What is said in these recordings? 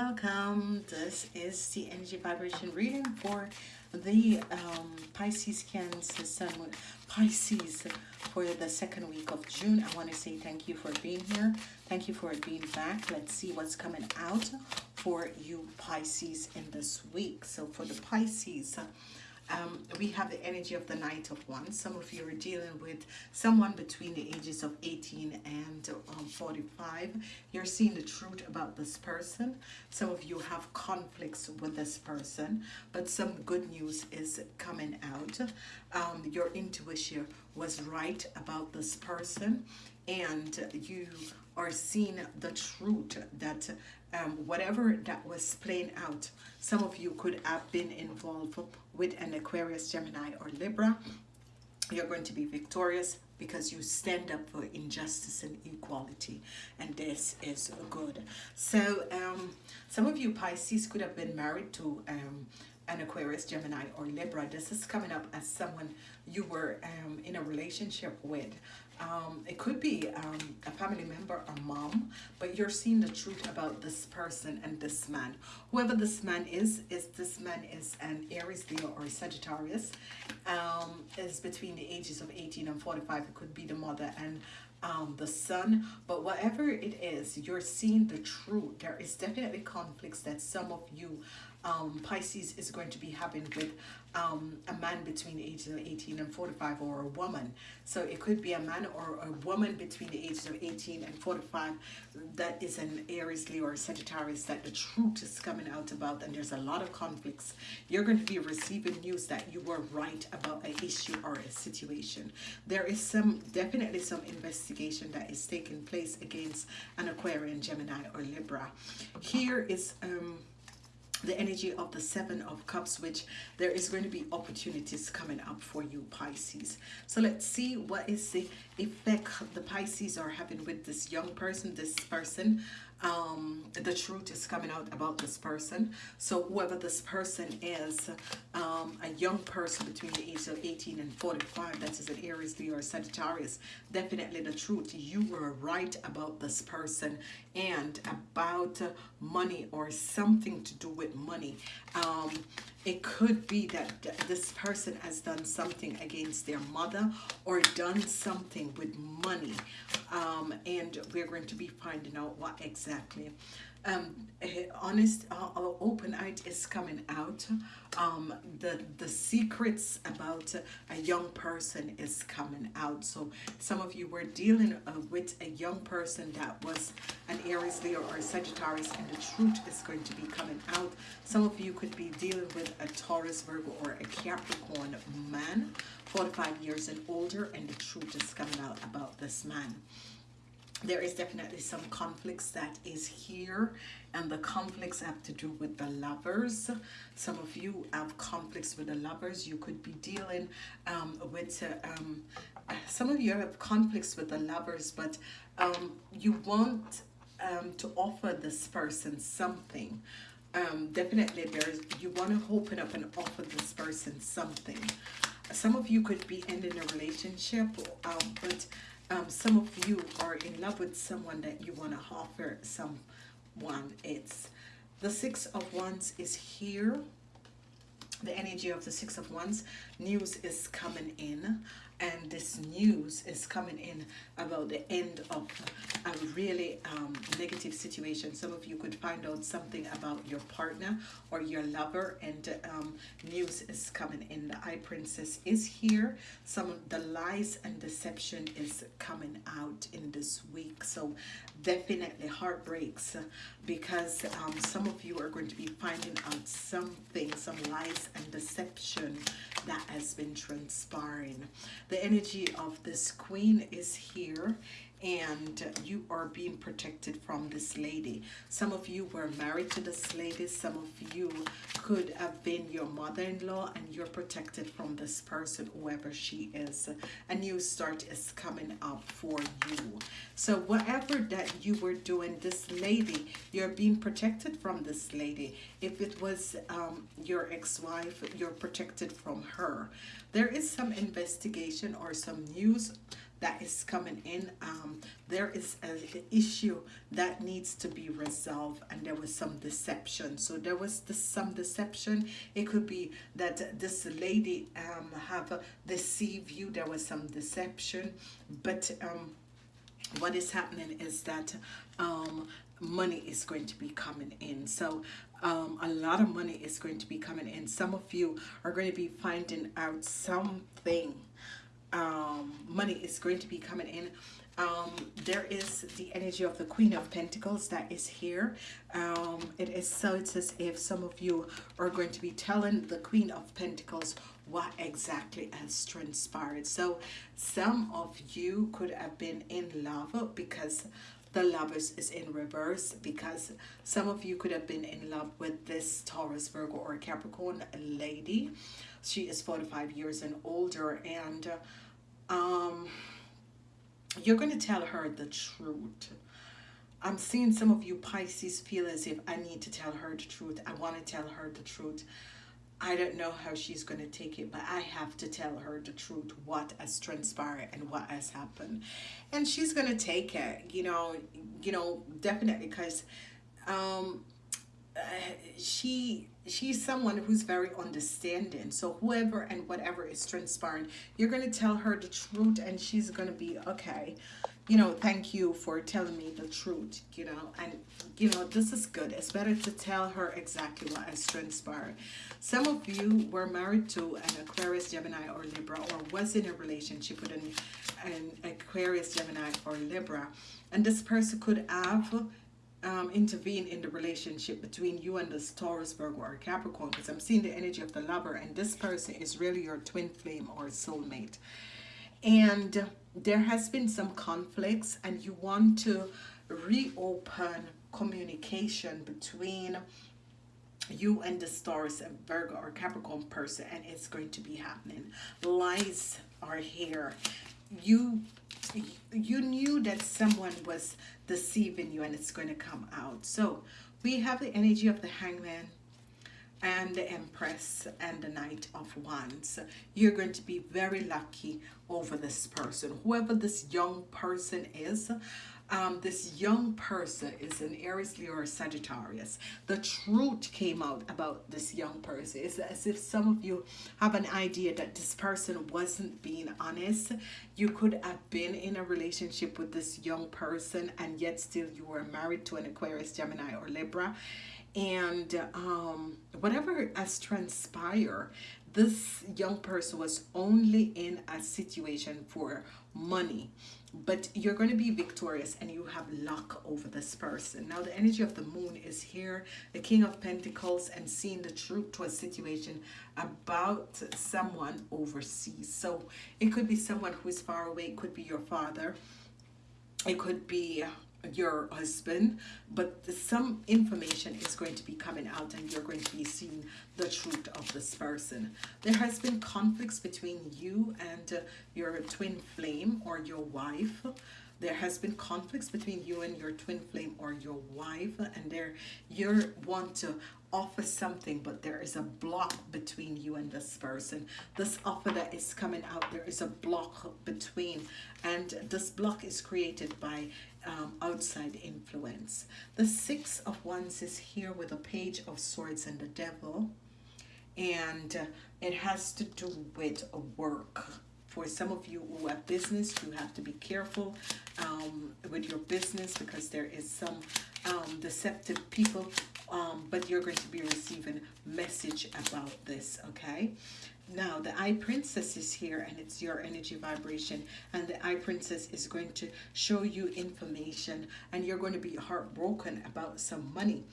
welcome. This is the energy vibration reading for the um, Pisces Cancer Sun Pisces for the second week of June. I want to say thank you for being here. Thank you for being back. Let's see what's coming out for you Pisces in this week. So for the Pisces, um, we have the energy of the Knight of Wands. Some of you are dealing with someone between the ages of 18 and um, 45. You're seeing the truth about this person. Some of you have conflicts with this person, but some good news is coming out. Um, your intuition was right about this person, and you are seeing the truth that um, whatever that was playing out, some of you could have been involved with an Aquarius, Gemini, or Libra. You're going to be victorious because you stand up for injustice and equality and this is good so um, some of you Pisces could have been married to um, an Aquarius, Gemini, or Libra. This is coming up as someone you were um, in a relationship with. Um, it could be um, a family member or mom, but you're seeing the truth about this person and this man. Whoever this man is, is this man is an Aries, Leo, or Sagittarius. Um, is between the ages of 18 and 45. It could be the mother and um, the son but whatever it is you're seeing the truth there is definitely conflicts that some of you um, Pisces is going to be having with um, a man between the ages of 18 and 45 or a woman. So it could be a man or a woman between the ages of 18 and 45 that is an Aries, Leo, or Sagittarius that the truth is coming out about and there's a lot of conflicts. You're going to be receiving news that you were right about an issue or a situation. There is some, definitely some investigation that is taking place against an Aquarian, Gemini, or Libra. Here is... um the energy of the seven of cups which there is going to be opportunities coming up for you pisces. So let's see what is the effect the pisces are having with this young person this person um, the truth is coming out about this person. So whoever this person is, um, a young person between the age of 18 and 45, that is an Aries, Leo, or Sagittarius, definitely the truth. You were right about this person and about money or something to do with money. Um, it could be that this person has done something against their mother or done something with money um, and we're going to be finding out what exactly um, eh, honest uh, open art is coming out. Um, the the secrets about a young person is coming out. So some of you were dealing uh, with a young person that was an Aries Leo or Sagittarius and the truth is going to be coming out. Some of you could be dealing with a Taurus Virgo or a Capricorn man 45 years and older and the truth is coming out about this man there is definitely some conflicts that is here and the conflicts have to do with the lovers. Some of you have conflicts with the lovers you could be dealing um, with uh, um, some of you have conflicts with the lovers but um, you want um, to offer this person something. Um, definitely there's you want to open up and offer this person something. Some of you could be ending a relationship um, but um, some of you are in love with someone that you want to offer someone. It's the six of wands is here. The energy of the six of wands news is coming in and this news is coming in about the end of a really um, negative situation. Some of you could find out something about your partner or your lover and um, news is coming in. The High Priestess is here. Some of the lies and deception is coming out in this week. So definitely heartbreaks because um, some of you are going to be finding out something, some lies and deception that has been transpiring. The energy of this queen is here and you are being protected from this lady. Some of you were married to this lady. Some of you could have been your mother-in-law and you're protected from this person, whoever she is. A new start is coming up for you. So whatever that you were doing, this lady, you're being protected from this lady. If it was um, your ex-wife, you're protected from her. There is some investigation or some news that is coming in. Um, there is an issue that needs to be resolved, and there was some deception. So there was this, some deception. It could be that this lady um, have deceived you. There was some deception, but um, what is happening is that um, money is going to be coming in. So um, a lot of money is going to be coming in. Some of you are going to be finding out something. Um, money is going to be coming in. Um, there is the energy of the Queen of Pentacles that is here. Um, it is so it's as if some of you are going to be telling the Queen of Pentacles what exactly has transpired. So some of you could have been in love because the lovers is in reverse because some of you could have been in love with this Taurus, Virgo, or Capricorn lady. She is 45 years and older and um, you're going to tell her the truth. I'm seeing some of you Pisces feel as if I need to tell her the truth. I want to tell her the truth. I don't know how she's going to take it, but I have to tell her the truth, what has transpired and what has happened. And she's going to take it, you know, you know, definitely because um, uh, she she's someone who's very understanding so whoever and whatever is transpiring you're going to tell her the truth and she's going to be okay you know thank you for telling me the truth you know and you know this is good it's better to tell her exactly what has transpired some of you were married to an aquarius gemini or libra or was in a relationship with an, an aquarius gemini or libra and this person could have um, intervene in the relationship between you and this Taurus, Virgo, or Capricorn because I'm seeing the energy of the lover and this person is really your twin flame or soulmate. And there has been some conflicts and you want to reopen communication between you and the Taurus, Virgo, or Capricorn person and it's going to be happening. Lies are here. You you knew that someone was deceiving you and it's going to come out. So we have the energy of the hangman and the empress and the knight of wands you're going to be very lucky over this person whoever this young person is um, this young person is an Aries, Leo, or Sagittarius. The truth came out about this young person. It's as if some of you have an idea that this person wasn't being honest. You could have been in a relationship with this young person and yet still you were married to an Aquarius, Gemini, or Libra. And um, whatever has transpired, this young person was only in a situation for money. But you're going to be victorious and you have luck over this person. Now the energy of the moon is here. The king of pentacles and seeing the truth to a situation about someone overseas. So it could be someone who is far away. It could be your father. It could be your husband but some information is going to be coming out and you're going to be seeing the truth of this person. There has been conflicts between you and uh, your twin flame or your wife. There has been conflicts between you and your twin flame or your wife and there you want to offer something but there is a block between you and this person. This offer that is coming out there is a block between and this block is created by um, outside influence. The six of wands is here with a page of swords and the devil and uh, it has to do with work for some of you who have business you have to be careful um, with your business because there is some um, deceptive people um, but you're going to be receiving message about this okay? Now the high priestess is here and it's your energy vibration and the high priestess is going to show you information and you're going to be heartbroken about some money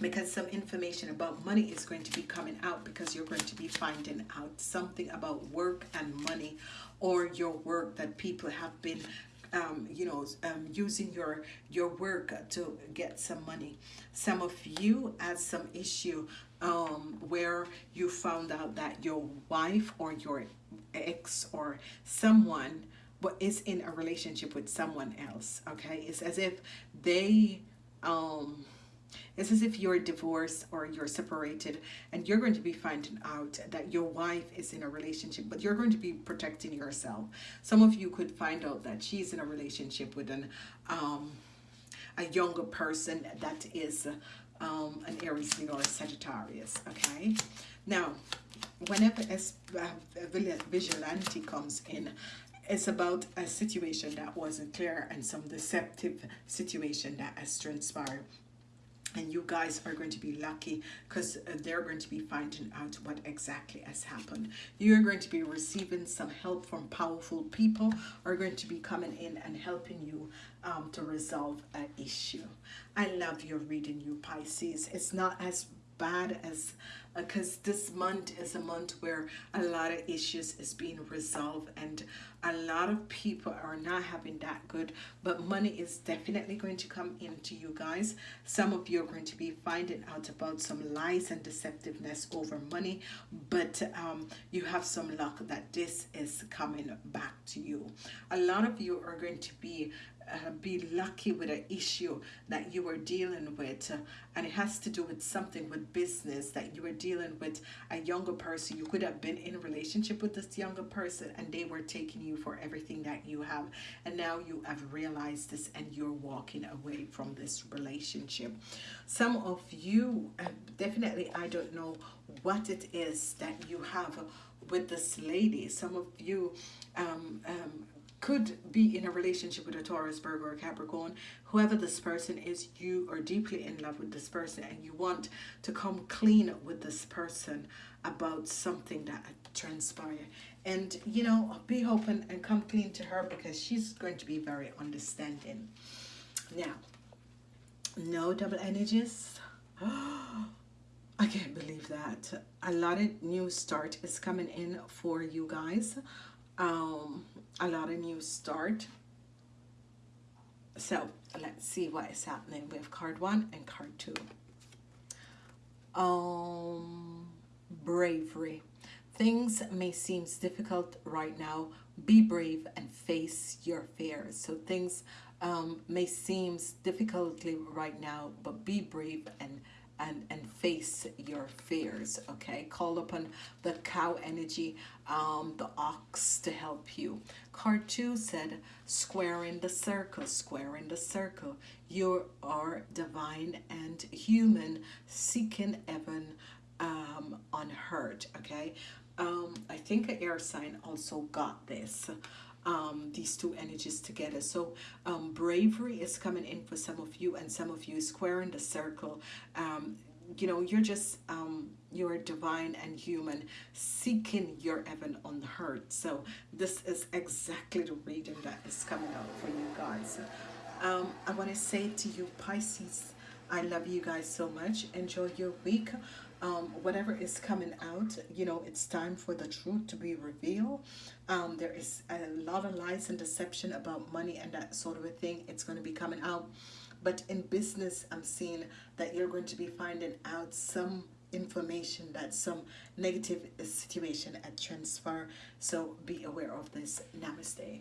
because some information about money is going to be coming out because you're going to be finding out something about work and money or your work that people have been um, you know um, using your your work to get some money. Some of you had some issue um, where you found out that your wife or your ex or someone is in a relationship with someone else okay? It's as if they um it's as if you're divorced or you're separated and you're going to be finding out that your wife is in a relationship, but you're going to be protecting yourself. Some of you could find out that she's in a relationship with an um, a younger person that is um, an Aries, or Sagittarius. Okay. Now, whenever uh, vigilante comes in, it's about a situation that wasn't clear and some deceptive situation that has transpired and you guys are going to be lucky because uh, they're going to be finding out what exactly has happened. You're going to be receiving some help from powerful people are going to be coming in and helping you um, to resolve an issue. I love your reading you pisces. It's not as bad as because uh, this month is a month where a lot of issues is being resolved and a lot of people are not having that good but money is definitely going to come into you guys. Some of you are going to be finding out about some lies and deceptiveness over money but um, you have some luck that this is coming back to you. A lot of you are going to be uh, be lucky with an issue that you are dealing with. And it has to do with something with business that you are dealing with a younger person. You could have been in a relationship with this younger person and they were taking you for everything that you have. And now you have realized this and you're walking away from this relationship. Some of you uh, definitely I don't know what it is that you have with this lady. Some of you um, um, could be in a relationship with a Taurus, Virgo, or Capricorn. Whoever this person is, you are deeply in love with this person and you want to come clean with this person about something that transpired. And, you know, be open and come clean to her because she's going to be very understanding. Now, no double energies. I can't believe that. A lot of new start is coming in for you guys. Um, a lot of new start. So let's see what is happening with card one and card two. Um, bravery. Things may seem difficult right now. Be brave and face your fears. So things um, may seem difficultly right now, but be brave and and and face your fears okay? Call upon the cow energy um the ox to help you. Card two said square in the circle square in the circle. You are divine and human seeking heaven um unheard okay? Um i think an air sign also got this um, these two energies together. So um, bravery is coming in for some of you and some of you square in the circle. Um, you know, you're just, um, you're divine and human, seeking your heaven unheard. So this is exactly the reading that is coming out for you guys. Um, I want to say to you, Pisces, I love you guys so much. Enjoy your week um, whatever is coming out, you know, it's time for the truth to be revealed. Um, there is a lot of lies and deception about money and that sort of a thing. It's going to be coming out. But in business, I'm seeing that you're going to be finding out some information that some negative situation at transfer. So be aware of this. Namaste.